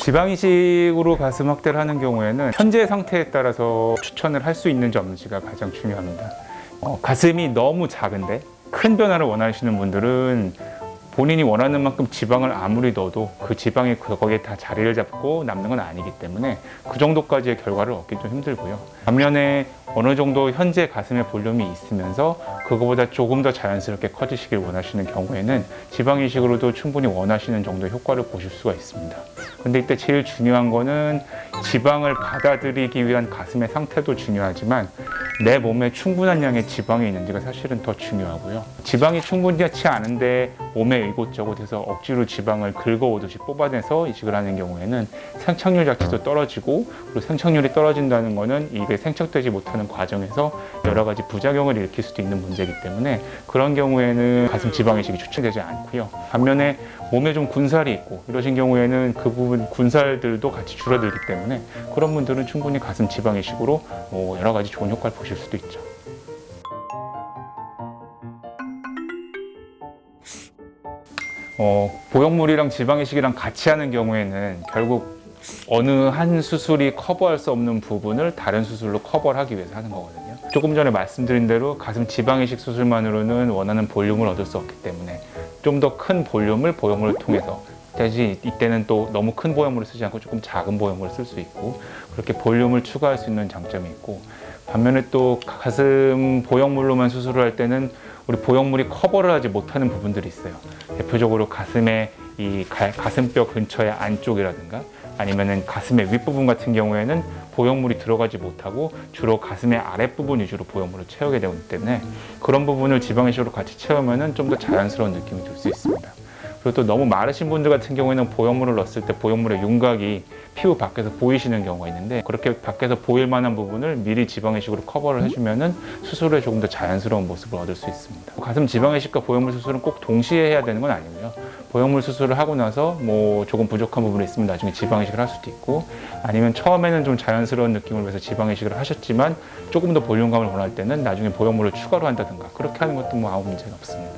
지방이식으로 가슴 확대를 하는 경우에는 현재 상태에 따라서 추천을 할 수 있는지 없는지가 가장 중요합니다. 어, 가슴이 너무 작은데 큰 변화를 원하시는 분들은 본인이 원하는 만큼 지방을 아무리 넣어도 그 지방이 거기에 다 자리를 잡고 남는 건 아니기 때문에 그 정도까지의 결과를 얻기 좀 힘들고요. 반면에 어느 정도 현재 가슴에 볼륨이 있으면서 그거보다 조금 더 자연스럽게 커지시길 원하시는 경우에는 지방 이식으로도 충분히 원하시는 정도의 효과를 보실 수가 있습니다. 근데 이때 제일 중요한 거는 지방을 받아들이기 위한 가슴의 상태도 중요하지만 내 몸에 충분한 양의 지방이 있는지가 사실은 더 중요하고요. 지방이 충분치 않은데 몸에 이곳저곳에서 억지로 지방을 긁어오듯이 뽑아내서 이식을 하는 경우에는 생착률 자체도 떨어지고 그리고 생착률이 떨어진다는 거는 이게 생착되지 못하는 과정에서 여러 가지 부작용을 일으킬 수도 있는 문제이기 때문에 그런 경우에는 가슴 지방 이식이 추천되지 않고요. 반면에 몸에 좀 군살이 있고 이러신 경우에는 그 부분 군살들도 같이 줄어들기 때문에 그런 분들은 충분히 가슴 지방 이식으로 뭐 여러 가지 좋은 효과를 보실 수도 있죠. 어, 보형물이랑 지방 이식이랑 같이 하는 경우에는 결국 어느 한 수술이 커버할 수 없는 부분을 다른 수술로 커버를 하기 위해서 하는 거거든요. 조금 전에 말씀드린 대로 가슴 지방 이식 수술만으로는 원하는 볼륨을 얻을 수 없기 때문에 좀 더 큰 볼륨을 보형물을 통해서 대신 이때는 또 너무 큰 보형물을 쓰지 않고 조금 작은 보형물을 쓸 수 있고 그렇게 볼륨을 추가할 수 있는 장점이 있고 반면에 또 가슴 보형물로만 수술을 할 때는 우리 보형물이 커버를 하지 못하는 부분들이 있어요. 대표적으로 가슴의 이 가, 가슴뼈 근처의 안쪽이라든가 아니면은 가슴의 윗부분 같은 경우에는 보형물이 들어가지 못하고 주로 가슴의 아랫부분 위주로 보형물을 채우게 되기 때문에 그런 부분을 지방이식으로 같이 채우면은 좀 더 자연스러운 느낌이 들 수 있습니다. 그리고 또 너무 마르신 분들 같은 경우에는 보형물을 넣었을 때 보형물의 윤곽이 피부 밖에서 보이시는 경우가 있는데 그렇게 밖에서 보일 만한 부분을 미리 지방이식으로 커버를 해주면 은 수술에 조금 더 자연스러운 모습을 얻을 수 있습니다. 가슴 지방이식과 보형물 수술은 꼭 동시에 해야 되는 건 아니고요. 보형물 수술을 하고 나서 뭐 조금 부족한 부분이 있으면 나중에 지방이식을 할 수도 있고 아니면 처음에는 좀 자연스러운 느낌을 위해서 지방이식을 하셨지만 조금 더 볼륨감을 원할 때는 나중에 보형물을 추가로 한다든가 그렇게 하는 것도 뭐 아무 문제는 없습니다.